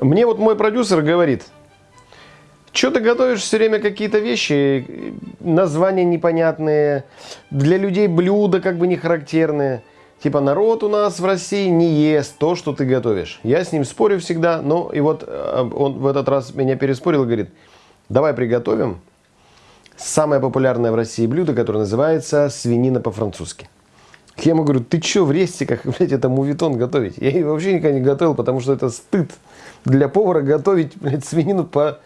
Мне вот мой продюсер говорит, что ты готовишь все время какие-то вещи, названия непонятные, для людей блюда как бы не характерные. Типа народ у нас в России не ест то, что ты готовишь. Я с ним спорю всегда, но и вот э, он в этот раз меня переспорил и говорит, давай приготовим самое популярное в России блюдо, которое называется свинина по-французски. Я ему говорю, ты что в рестиках, блядь, это мувитон готовить? Я ее вообще никогда не готовил, потому что это стыд для повара готовить, блядь, свинину по...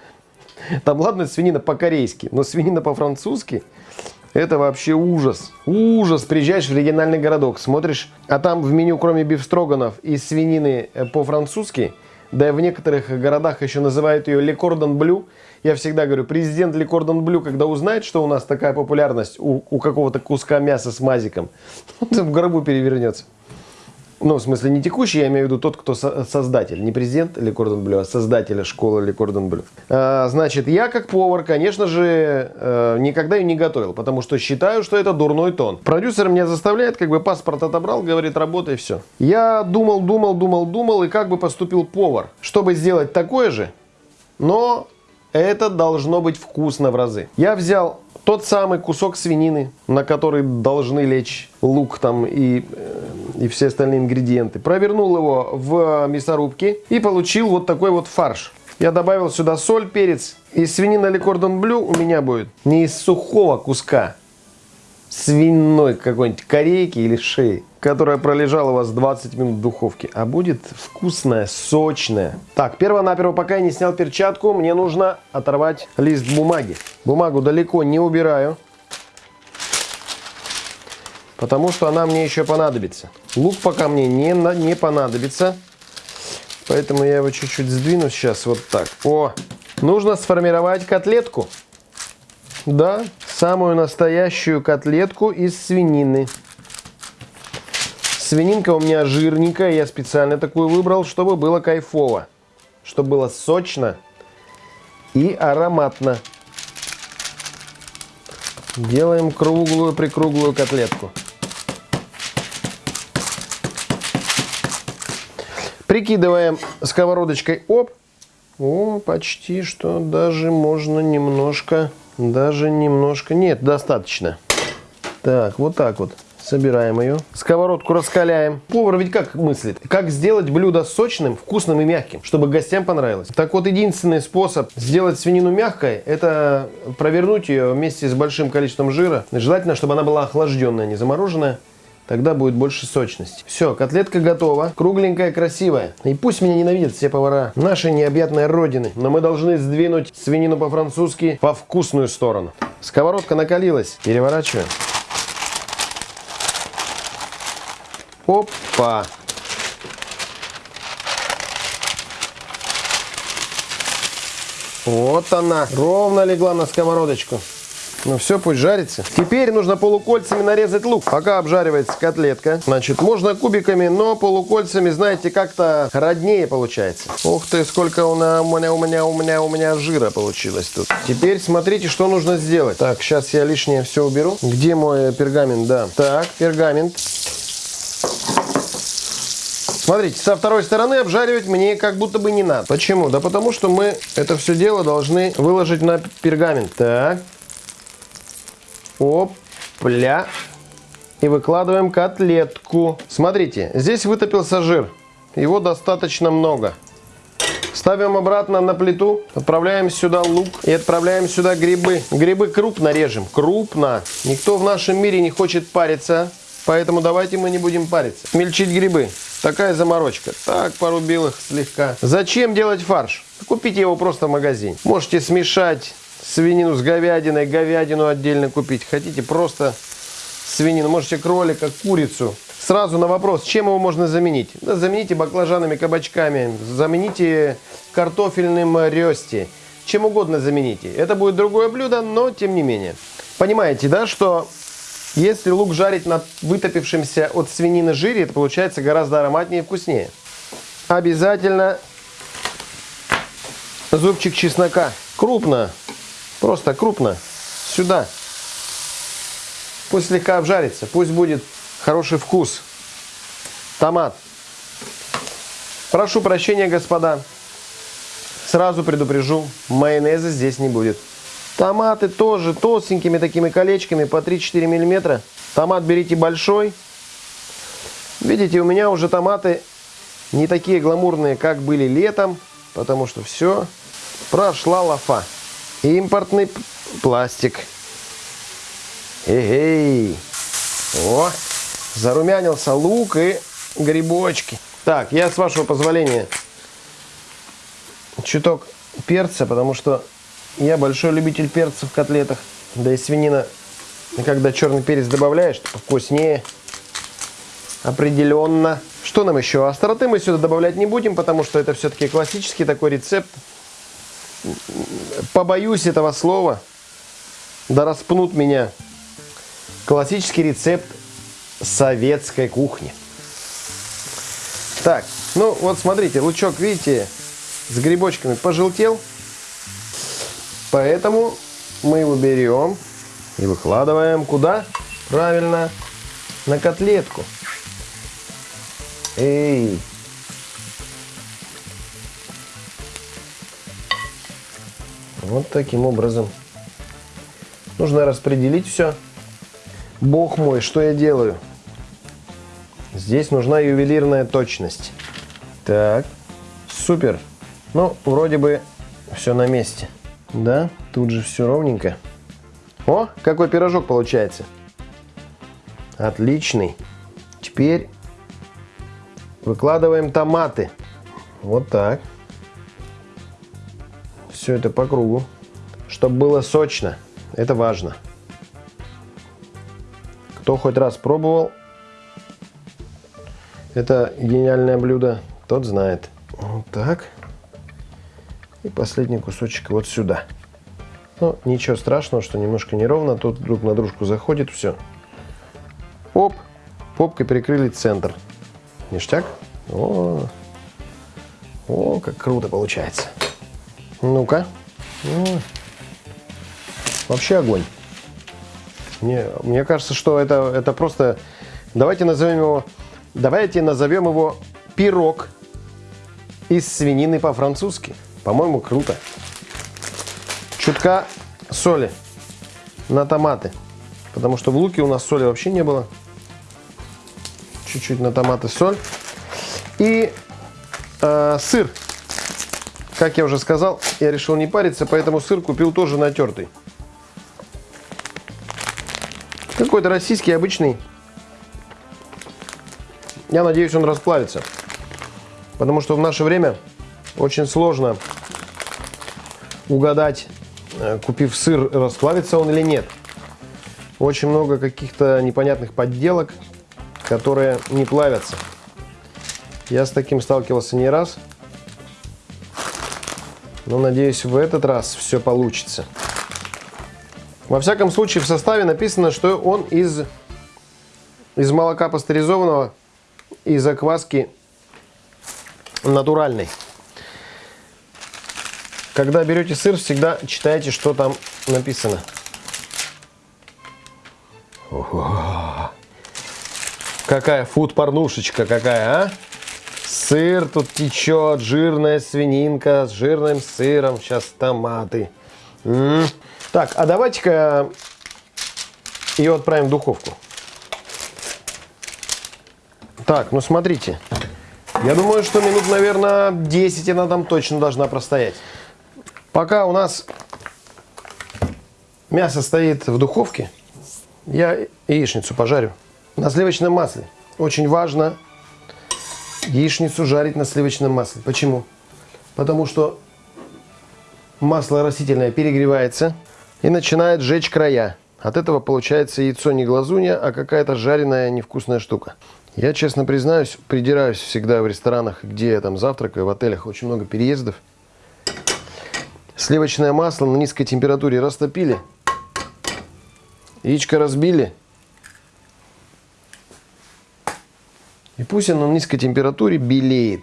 Там, ладно, свинина по-корейски, но свинина по-французски это вообще ужас. Ужас. Приезжаешь в региональный городок, смотришь, а там в меню, кроме бифстроганов и свинины э, по-французски, да и в некоторых городах еще называют ее Лекордон Блю. Я всегда говорю, президент Лекордон Блю, когда узнает, что у нас такая популярность у, у какого-то куска мяса с мазиком, он в гробу перевернется. Ну, в смысле, не текущий, я имею в виду тот, кто со создатель. Не президент Ли Кордон Блю, а создатель школы Ли Кордон Блю. А, значит, я как повар, конечно же, э, никогда ее не готовил, потому что считаю, что это дурной тон. Продюсер меня заставляет, как бы паспорт отобрал, говорит, работай, все. Я думал, думал, думал, думал, и как бы поступил повар, чтобы сделать такое же, но это должно быть вкусно в разы. Я взял тот самый кусок свинины, на который должны лечь лук там и, э, и все остальные ингредиенты. Провернул его в мясорубке и получил вот такой вот фарш. Я добавил сюда соль, перец. И свинина или кордон блю у меня будет не из сухого куска, свиной какой-нибудь корейки или шеи, которая пролежала у вас 20 минут в духовке, а будет вкусная, сочная. Так, перво-наперво, пока я не снял перчатку, мне нужно оторвать лист бумаги. Бумагу далеко не убираю, потому что она мне еще понадобится. Лук пока мне не, не понадобится, поэтому я его чуть-чуть сдвину сейчас вот так. О, нужно сформировать котлетку. Да, самую настоящую котлетку из свинины. Свининка у меня жирненькая, я специально такую выбрал, чтобы было кайфово. Чтобы было сочно и ароматно. Делаем круглую прикруглую котлетку. Прикидываем сковородочкой. Оп. О, почти что даже можно немножко даже немножко. Нет, достаточно. Так, вот так вот. Собираем ее. Сковородку раскаляем. Повар ведь как мыслит? Как сделать блюдо сочным, вкусным и мягким, чтобы гостям понравилось? Так вот, единственный способ сделать свинину мягкой, это провернуть ее вместе с большим количеством жира. Желательно, чтобы она была охлажденная, не замороженная. Тогда будет больше сочности. Все, котлетка готова. Кругленькая, красивая. И пусть меня ненавидят все повара нашей необъятной родины. Но мы должны сдвинуть свинину по-французски по вкусную сторону. Сковородка накалилась. Переворачиваем. Опа! Вот она, ровно легла на сковородочку. Ну все, пусть жарится. Теперь нужно полукольцами нарезать лук. Пока обжаривается котлетка. Значит, можно кубиками, но полукольцами, знаете, как-то роднее получается. Ух ты, сколько у меня, у меня, у меня, у меня, у меня жира получилось тут. Теперь смотрите, что нужно сделать. Так, сейчас я лишнее все уберу. Где мой пергамент? Да. Так, пергамент. Смотрите, со второй стороны обжаривать мне как будто бы не надо. Почему? Да потому что мы это все дело должны выложить на пергамент. Так. Опля. И выкладываем котлетку. Смотрите, здесь вытопился жир. Его достаточно много. Ставим обратно на плиту, отправляем сюда лук и отправляем сюда грибы. Грибы крупно режем, крупно. Никто в нашем мире не хочет париться, поэтому давайте мы не будем париться. Мельчить грибы. Такая заморочка. Так, порубил их слегка. Зачем делать фарш? Купите его просто в магазине. Можете смешать свинину с говядиной, говядину отдельно купить. Хотите просто свинину, можете кролика, курицу. Сразу на вопрос, чем его можно заменить? Да, замените баклажанами, кабачками, замените картофельным рёсти. Чем угодно замените. Это будет другое блюдо, но тем не менее. Понимаете, да, что если лук жарить на вытопившемся от свинины жире, это получается гораздо ароматнее и вкуснее. Обязательно зубчик чеснока. Крупно Просто крупно. Сюда. Пусть слегка обжарится. Пусть будет хороший вкус. Томат. Прошу прощения, господа. сразу предупрежу, майонеза здесь не будет. Томаты тоже толстенькими такими колечками по 3-4 миллиметра. Томат берите большой. Видите, у меня уже томаты не такие гламурные, как были летом, потому что все прошла лафа. Импортный пластик. Эй, О, зарумянился лук и грибочки. Так, я с вашего позволения чуток перца, потому что я большой любитель перца в котлетах. Да и свинина, когда черный перец добавляешь, вкуснее. Определенно. Что нам еще? Остроты мы сюда добавлять не будем, потому что это все-таки классический такой рецепт. Побоюсь этого слова. Да распнут меня. Классический рецепт советской кухни. Так, ну вот смотрите, лучок, видите, с грибочками пожелтел. Поэтому мы его берем и выкладываем куда? Правильно, на котлетку. Эй! Вот таким образом. Нужно распределить все. Бог мой, что я делаю? Здесь нужна ювелирная точность. Так, супер. Ну, вроде бы все на месте. Да, тут же все ровненько. О, какой пирожок получается. Отличный. Теперь выкладываем томаты. Вот так. Все это по кругу. Чтобы было сочно. Это важно. Кто хоть раз пробовал это гениальное блюдо, тот знает. Вот так. И последний кусочек вот сюда. Ну, ничего страшного, что немножко неровно. Тут друг на дружку заходит, все. Оп, попкой прикрыли центр. Ништяк. О, о как круто получается. Ну-ка. Вообще огонь. Мне, мне кажется, что это, это просто... Давайте назовем его... Давайте назовем его пирог из свинины по-французски. По-моему, круто. Чутка соли на томаты. Потому что в луке у нас соли вообще не было. Чуть-чуть на томаты соль. И э, сыр. Как я уже сказал, я решил не париться, поэтому сыр купил тоже натертый. Какой-то российский, обычный. Я надеюсь, он расплавится. Потому что в наше время очень сложно угадать, э, купив сыр, расплавится он или нет. Очень много каких-то непонятных подделок, которые не плавятся. Я с таким сталкивался не раз. Но надеюсь, в этот раз все получится. Во всяком случае, в составе написано, что он из, из молока пастеризованного и закваски натуральной. Когда берете сыр, всегда читайте, что там написано. Ого. Какая фуд-порнушечка какая, а? Сыр тут течет, жирная свининка с жирным сыром. Сейчас томаты. М -м. Так, а давайте-ка ее отправим в духовку. Так, ну смотрите. Я думаю, что минут, наверное, 10 она там точно должна простоять. Пока у нас мясо стоит в духовке, я яичницу пожарю на сливочном масле. Очень важно яичницу жарить на сливочном масле. Почему? Потому что масло растительное перегревается и начинает жечь края. От этого получается яйцо не глазунья, а какая-то жареная невкусная штука. Я, честно признаюсь, придираюсь всегда в ресторанах, где я там завтракаю, в отелях очень много переездов. Сливочное масло на низкой температуре растопили, яичко разбили. И пусть оно на низкой температуре белеет.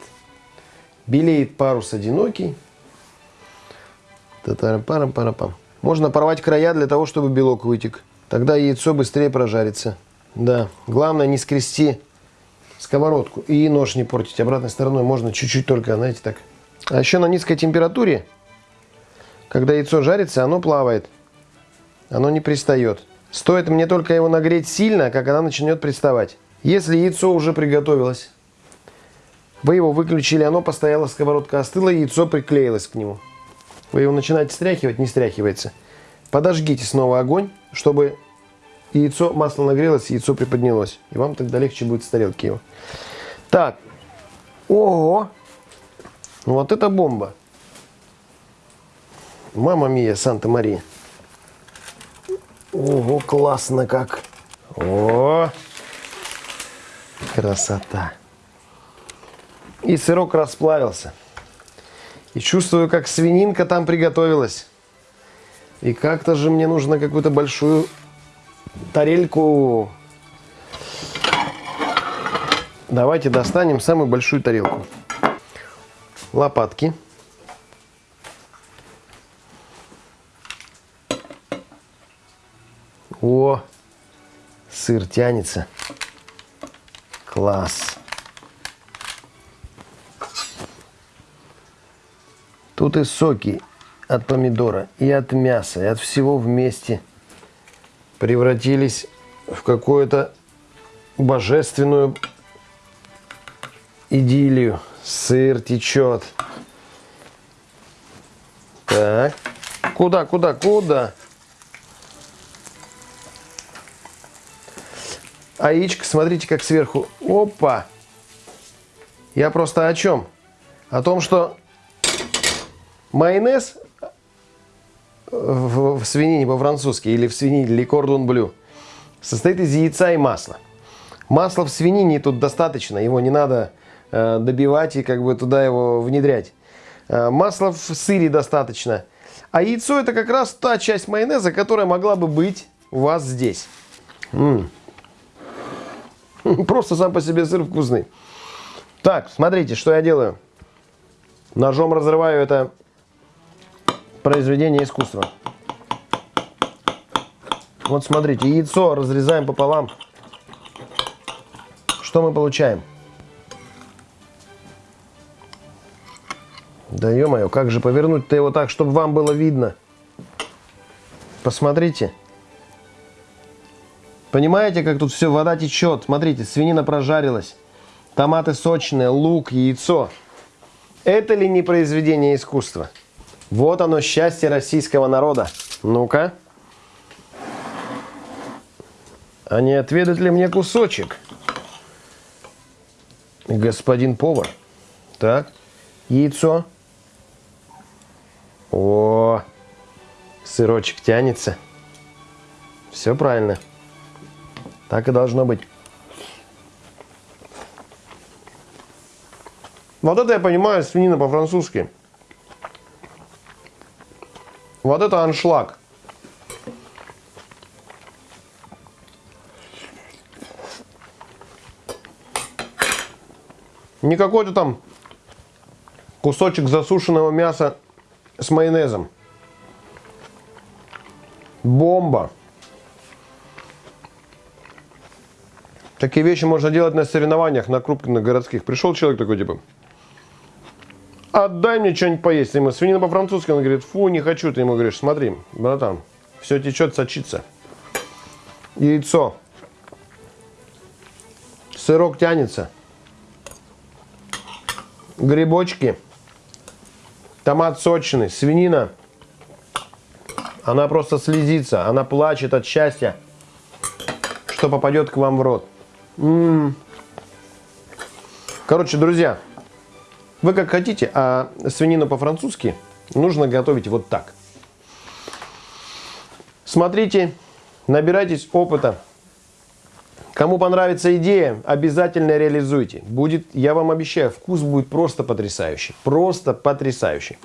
Белеет парус одинокий. Та-тарам-парам-парам-пам. Можно порвать края для того, чтобы белок вытек. Тогда яйцо быстрее прожарится. Да, главное не скрести сковородку. И нож не портить обратной стороной. Можно чуть-чуть только, знаете, так А еще на низкой температуре, когда яйцо жарится, оно плавает. Оно не пристает. Стоит мне только его нагреть сильно, как она начнет приставать. Если яйцо уже приготовилось, вы его выключили, оно постояло, сковородка остыла, яйцо приклеилось к нему. Вы его начинаете стряхивать, не стряхивается. Подожгите снова огонь, чтобы яйцо, масло нагрелось, яйцо приподнялось. И вам тогда легче будет с тарелки его. Так. Ого! Вот это бомба. Мама мия, Санта-Мария. Ого, классно как. О, красота. И сырок расплавился. И чувствую, как свининка там приготовилась. И как-то же мне нужно какую-то большую тарельку. Давайте достанем самую большую тарелку. Лопатки. О, сыр тянется. Класс. Тут и соки от помидора, и от мяса, и от всего вместе превратились в какую-то божественную идиллию. Сыр течет. Так. Куда, куда, куда? Яичко, смотрите, как сверху. Опа! Я просто о чем? О том, что майонез в, в свинине по-французски или в свинине или кордон блю состоит из яйца и масла. Масла в свинине тут достаточно, его не надо э, добивать и как бы туда его внедрять. Э, масла в сыре достаточно. А яйцо это как раз та часть майонеза, которая могла бы быть у вас здесь. М -м. Просто сам по себе сыр вкусный. Так, смотрите, что я делаю. Ножом разрываю это произведение искусства. Вот смотрите, яйцо разрезаем пополам. Что мы получаем? Да ё-моё, как же повернуть-то его так, чтобы вам было видно? Посмотрите. Понимаете, как тут все, вода течет. Смотрите, свинина прожарилась. Томаты сочные, лук, яйцо. Это ли не произведение искусства? Вот оно, счастье российского народа. Ну-ка. А не отведать ли мне кусочек? Господин повар. Так, яйцо. О, сырочек тянется. Все правильно. Так и должно быть. Вот это я понимаю свинина по-французски. Вот это аншлаг. Не какой-то там кусочек засушенного мяса с майонезом. Бомба. Такие вещи можно делать на соревнованиях, на крупных городских. Пришел человек такой, типа, отдай мне что-нибудь поесть. Ему свинина по-французски, он говорит, фу, не хочу. Ты ему говоришь, смотри, братан, все течет, сочится. Яйцо. Сырок тянется. Грибочки. Томат сочный. Свинина. Она просто слезится. Она плачет от счастья, что попадет к вам в рот. Короче, друзья, вы как хотите, а свинину по-французски нужно готовить вот так. Смотрите, набирайтесь опыта. Кому понравится идея, обязательно реализуйте. Будет, я вам обещаю, вкус будет просто потрясающий. Просто потрясающий.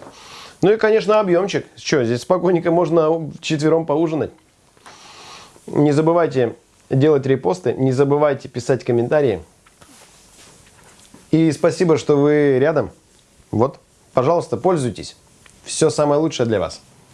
Ну и, конечно, объемчик. Что, здесь спокойненько можно четвером поужинать. Не забывайте делать репосты, не забывайте писать комментарии. И спасибо, что вы рядом. Вот, пожалуйста, пользуйтесь. Все самое лучшее для вас.